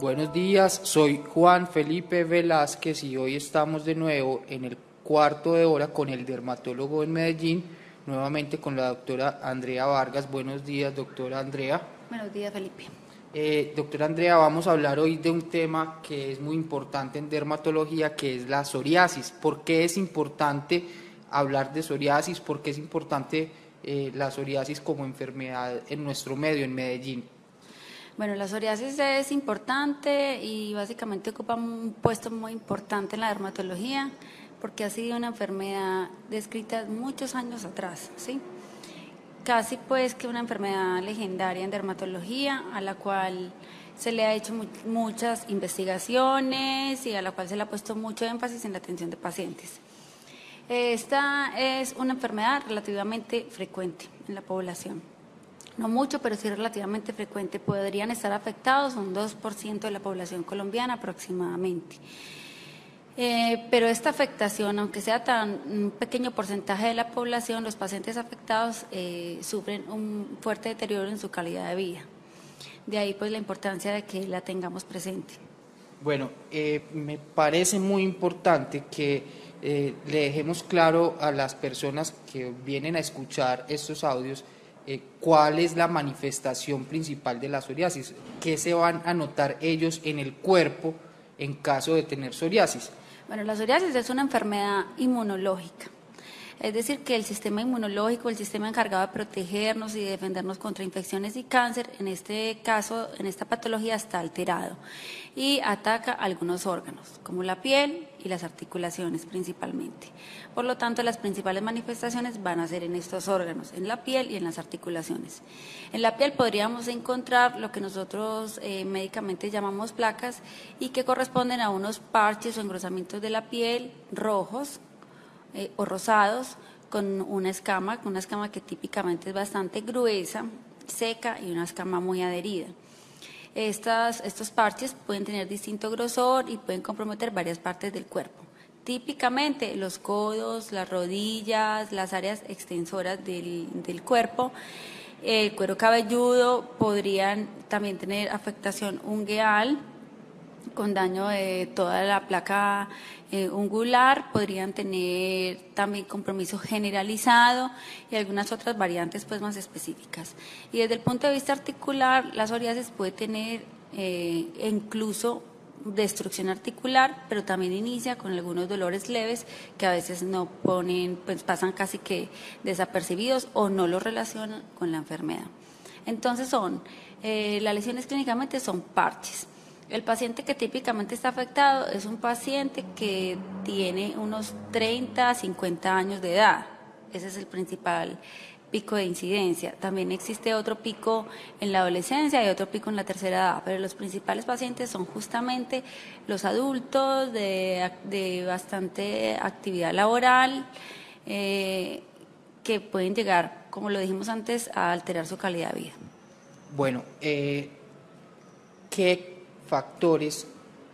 Buenos días, soy Juan Felipe Velázquez y hoy estamos de nuevo en el cuarto de hora con el dermatólogo en Medellín, nuevamente con la doctora Andrea Vargas. Buenos días, doctora Andrea. Buenos días, Felipe. Eh, doctora Andrea, vamos a hablar hoy de un tema que es muy importante en dermatología, que es la psoriasis. ¿Por qué es importante hablar de psoriasis? ¿Por qué es importante eh, la psoriasis como enfermedad en nuestro medio, en Medellín? Bueno, la psoriasis es importante y básicamente ocupa un puesto muy importante en la dermatología porque ha sido una enfermedad descrita muchos años atrás, ¿sí? Casi pues que una enfermedad legendaria en dermatología a la cual se le ha hecho muchas investigaciones y a la cual se le ha puesto mucho énfasis en la atención de pacientes. Esta es una enfermedad relativamente frecuente en la población. No mucho, pero sí relativamente frecuente. Podrían estar afectados un 2% de la población colombiana aproximadamente. Eh, pero esta afectación, aunque sea tan un pequeño porcentaje de la población, los pacientes afectados eh, sufren un fuerte deterioro en su calidad de vida. De ahí pues la importancia de que la tengamos presente. Bueno, eh, me parece muy importante que le dejemos claro a las personas que vienen a escuchar estos audios eh, cuál es la manifestación principal de la psoriasis, qué se van a notar ellos en el cuerpo en caso de tener psoriasis. Bueno, la psoriasis es una enfermedad inmunológica. Es decir, que el sistema inmunológico, el sistema encargado de protegernos y defendernos contra infecciones y cáncer, en este caso, en esta patología está alterado y ataca algunos órganos, como la piel y las articulaciones principalmente. Por lo tanto, las principales manifestaciones van a ser en estos órganos, en la piel y en las articulaciones. En la piel podríamos encontrar lo que nosotros eh, médicamente llamamos placas y que corresponden a unos parches o engrosamientos de la piel rojos, eh, o rosados con una escama, una escama que típicamente es bastante gruesa, seca y una escama muy adherida. Estas, estos parches pueden tener distinto grosor y pueden comprometer varias partes del cuerpo. Típicamente los codos, las rodillas, las áreas extensoras del, del cuerpo, el cuero cabelludo podrían también tener afectación ungueal, con daño de toda la placa eh, ungular, podrían tener también compromiso generalizado y algunas otras variantes pues más específicas. Y desde el punto de vista articular, la psoriasis puede tener eh, incluso destrucción articular, pero también inicia con algunos dolores leves que a veces no ponen, pues pasan casi que desapercibidos o no lo relacionan con la enfermedad. Entonces son, eh, las lesiones clínicamente son parches. El paciente que típicamente está afectado es un paciente que tiene unos 30 a 50 años de edad. Ese es el principal pico de incidencia. También existe otro pico en la adolescencia y otro pico en la tercera edad, pero los principales pacientes son justamente los adultos de, bastante actividad laboral eh, que pueden llegar, como lo dijimos antes, a alterar su calidad de vida. Bueno, eh, ¿qué factores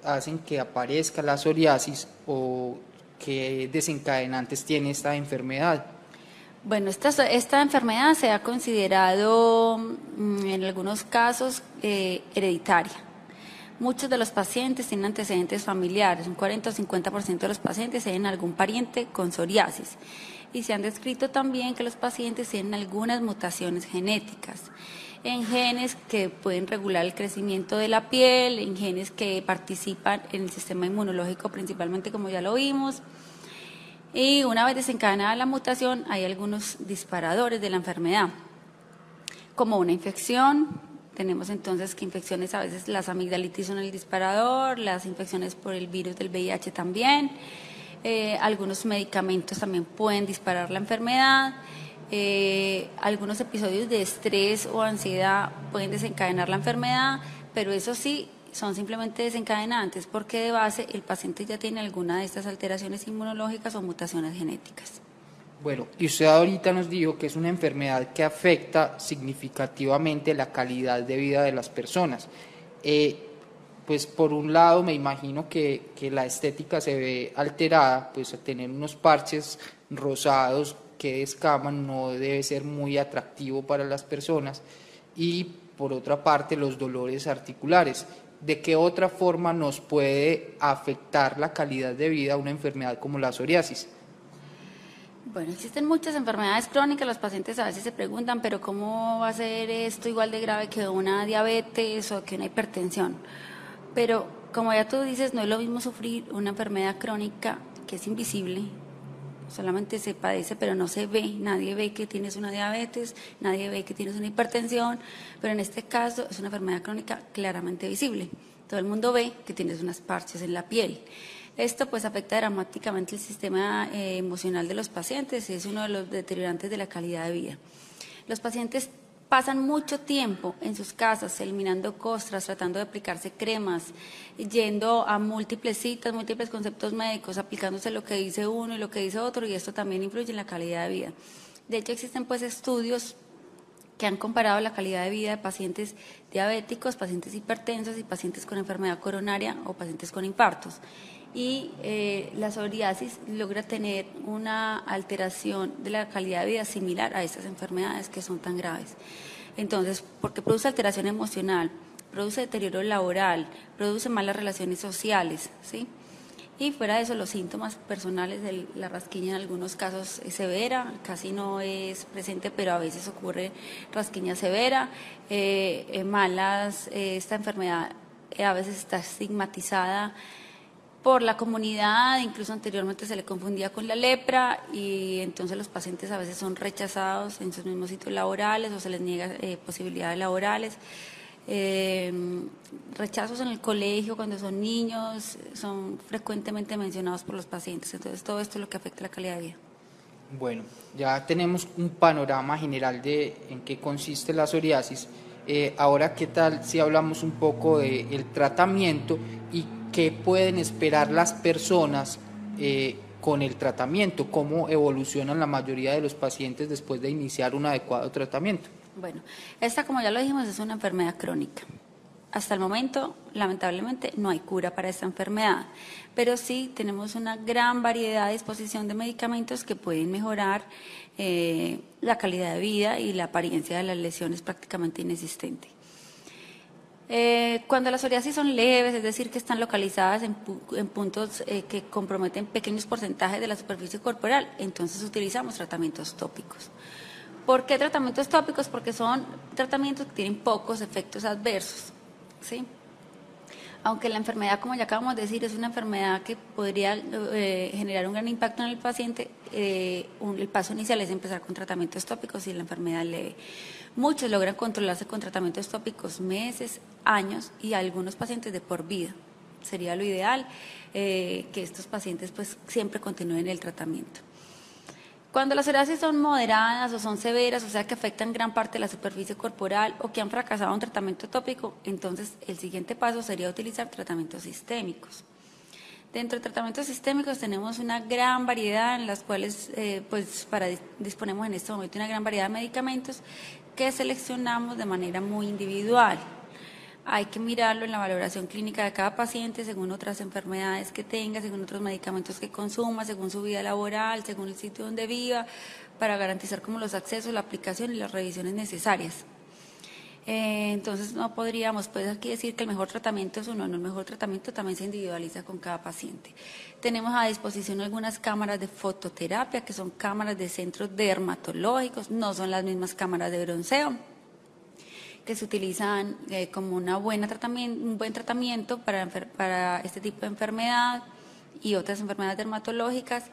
hacen que aparezca la psoriasis o qué desencadenantes tiene esta enfermedad? Bueno, esta, esta enfermedad se ha considerado mm, en algunos casos eh, hereditaria. Muchos de los pacientes tienen antecedentes familiares, un 40 o 50% de los pacientes tienen algún pariente con psoriasis. Y se han descrito también que los pacientes tienen algunas mutaciones genéticas en genes que pueden regular el crecimiento de la piel, en genes que participan en el sistema inmunológico principalmente como ya lo vimos. Y una vez desencadenada la mutación hay algunos disparadores de la enfermedad, como una infección, tenemos entonces que infecciones, a veces las amigdalitis son el disparador, las infecciones por el virus del VIH también, eh, algunos medicamentos también pueden disparar la enfermedad, eh, algunos episodios de estrés o ansiedad pueden desencadenar la enfermedad, pero eso sí, son simplemente desencadenantes porque de base el paciente ya tiene alguna de estas alteraciones inmunológicas o mutaciones genéticas. Bueno, y usted ahorita nos dijo que es una enfermedad que afecta significativamente la calidad de vida de las personas. Eh, pues por un lado me imagino que, que, la estética se ve alterada, pues tener unos parches rosados que escaman no debe ser muy atractivo para las personas y por otra parte los dolores articulares. ¿de qué otra forma nos puede afectar la calidad de vida una enfermedad como la psoriasis? Bueno, existen muchas enfermedades crónicas, los pacientes a veces se preguntan, pero ¿cómo va a ser esto igual de grave que una diabetes o que una hipertensión? Pero como ya tú dices, no es lo mismo sufrir una enfermedad crónica que es invisible, solamente se padece, pero no se ve, nadie ve que tienes una diabetes, nadie ve que tienes una hipertensión, pero en este caso es una enfermedad crónica claramente visible. Todo el mundo ve que tienes unas parches en la piel. Esto pues afecta dramáticamente el sistema eh, emocional de los pacientes y es uno de los deteriorantes de la calidad de vida. Los pacientes pasan mucho tiempo en sus casas eliminando costras, tratando de aplicarse cremas, yendo a múltiples citas, múltiples conceptos médicos, aplicándose lo que dice uno y lo que dice otro y esto también influye en la calidad de vida. De hecho existen pues estudios que han comparado la calidad de vida de pacientes diabéticos, pacientes hipertensos y pacientes con enfermedad coronaria o pacientes con infartos y eh, la psoriasis logra tener una alteración de la calidad de vida similar a estas enfermedades que son tan graves. Entonces, porque produce alteración emocional, produce deterioro laboral, produce malas relaciones sociales, ¿sí? Y fuera de eso, los síntomas personales de la rasquiña en algunos casos es severa, casi no es presente, pero a veces ocurre rasquiña severa, eh, eh, malas, esta enfermedad a veces está estigmatizada, por la comunidad, incluso anteriormente se le confundía con la lepra y entonces los pacientes a veces son rechazados en sus mismos sitios laborales o se les niega eh, posibilidades laborales. Eh, rechazos en el colegio cuando son niños son frecuentemente mencionados por los pacientes, entonces todo esto es lo que afecta la calidad de vida. Bueno, ya tenemos un panorama general de en qué consiste la psoriasis. Eh, ahora, ¿qué tal si hablamos un poco del tratamiento y qué pueden esperar las personas eh, con el tratamiento, cómo evolucionan la mayoría de los pacientes después de iniciar un adecuado tratamiento. Bueno, esta como ya lo dijimos es una enfermedad crónica. Hasta el momento, lamentablemente, no hay cura para esta enfermedad, pero sí tenemos una gran variedad de disposición de medicamentos que pueden mejorar eh, la calidad de vida y la apariencia de las lesiones prácticamente inexistente. Eh, cuando las psoriasis son leves, es decir, que están localizadas en, puntos eh, que comprometen pequeños porcentajes de la superficie corporal, entonces utilizamos tratamientos tópicos. ¿Por qué tratamientos tópicos? Porque son tratamientos que tienen pocos efectos adversos. ¿sí? Aunque la enfermedad, como ya acabamos de decir, es una enfermedad que podría eh, generar un gran impacto en el paciente, el paso inicial es empezar con tratamientos tópicos y la enfermedad leve. Muchos logran controlarse con tratamientos tópicos meses, años y algunos pacientes de por vida. Sería lo ideal eh, que estos pacientes pues siempre continúen el tratamiento. Cuando las psoriasis son moderadas o son severas, o sea que afectan gran parte de la superficie corporal o que han fracasado un tratamiento tópico, entonces el siguiente paso sería utilizar tratamientos sistémicos. Dentro de tratamientos sistémicos tenemos una gran variedad en las cuales eh, pues para, disponemos en este momento una gran variedad de medicamentos que seleccionamos de manera muy individual. Hay que mirarlo en la valoración clínica de cada paciente según otras enfermedades que tenga, según otros medicamentos que consuma, según su vida laboral, según el sitio donde viva, para garantizar como los accesos, la aplicación y las revisiones necesarias. Eh, entonces no podríamos pues aquí decir que el mejor tratamiento es uno, no, el mejor tratamiento también se individualiza con cada paciente. Tenemos a disposición algunas cámaras de fototerapia, que son cámaras de centros dermatológicos, no son las mismas cámaras de bronceo, que se utilizan eh, como una buena tratamiento, un buen tratamiento para, para este tipo de enfermedad y otras enfermedades dermatológicas.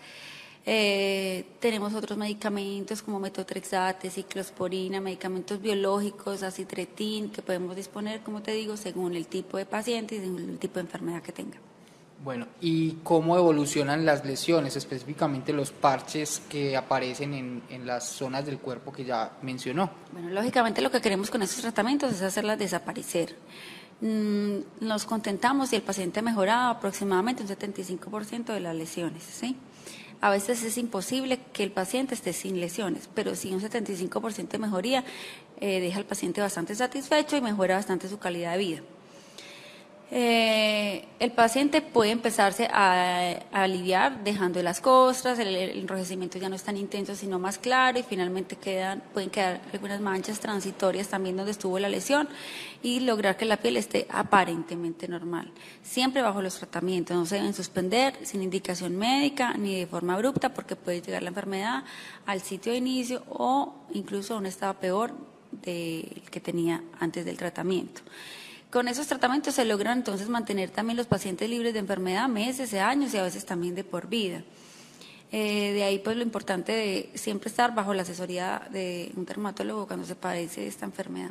Eh, tenemos otros medicamentos como metotrexate, ciclosporina, medicamentos biológicos, acitretin, que podemos disponer, como te digo, según el tipo de paciente y según el tipo de enfermedad que tenga. Bueno, ¿y cómo evolucionan las lesiones, específicamente los parches que aparecen en, las zonas del cuerpo que ya mencionó? Bueno, lógicamente lo que queremos con estos tratamientos es hacerlas desaparecer. Mm, nos contentamos si el paciente ha mejorado aproximadamente un 75% de las lesiones, ¿sí? A veces es imposible que el paciente esté sin lesiones, pero si un 75% de mejoría eh, deja al paciente bastante satisfecho y mejora bastante su calidad de vida. Eh, el paciente puede empezarse a, aliviar dejando las costras, el, enrojecimiento ya no es tan intenso sino más claro y finalmente quedan, pueden quedar algunas manchas transitorias también donde estuvo la lesión y lograr que la piel esté aparentemente normal. Siempre bajo los tratamientos, no se deben suspender sin indicación médica ni de forma abrupta porque puede llegar la enfermedad al sitio de inicio o incluso a un estado peor del que tenía antes del tratamiento. Con esos tratamientos se logran entonces mantener también los pacientes libres de enfermedad meses, años y a veces también de por vida. Eh, de ahí pues lo importante de siempre estar bajo la asesoría de un dermatólogo cuando se padece esta enfermedad.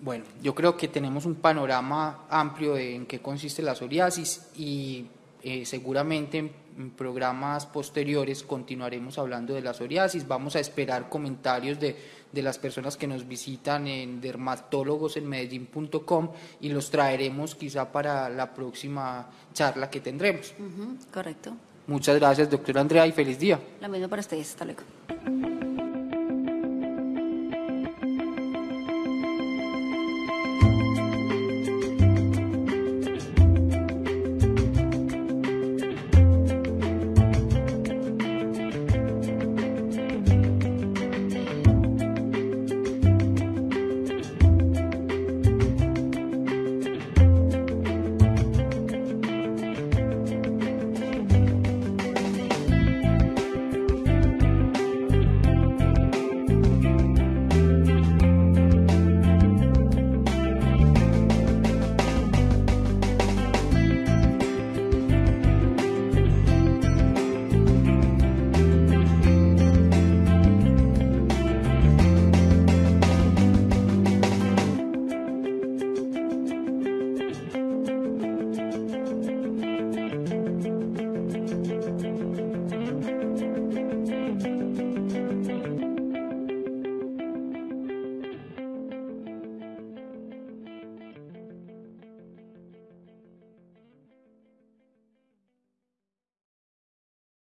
Bueno, yo creo que tenemos un panorama amplio de en qué consiste la psoriasis y eh, seguramente en programas posteriores continuaremos hablando de la psoriasis. Vamos a esperar comentarios de, de las personas que nos visitan en dermatólogosenmedellín.com y los traeremos quizá para la próxima charla que tendremos. correcto. Muchas gracias, doctora Andrea, y feliz día. Lo mismo para ustedes. Hasta luego.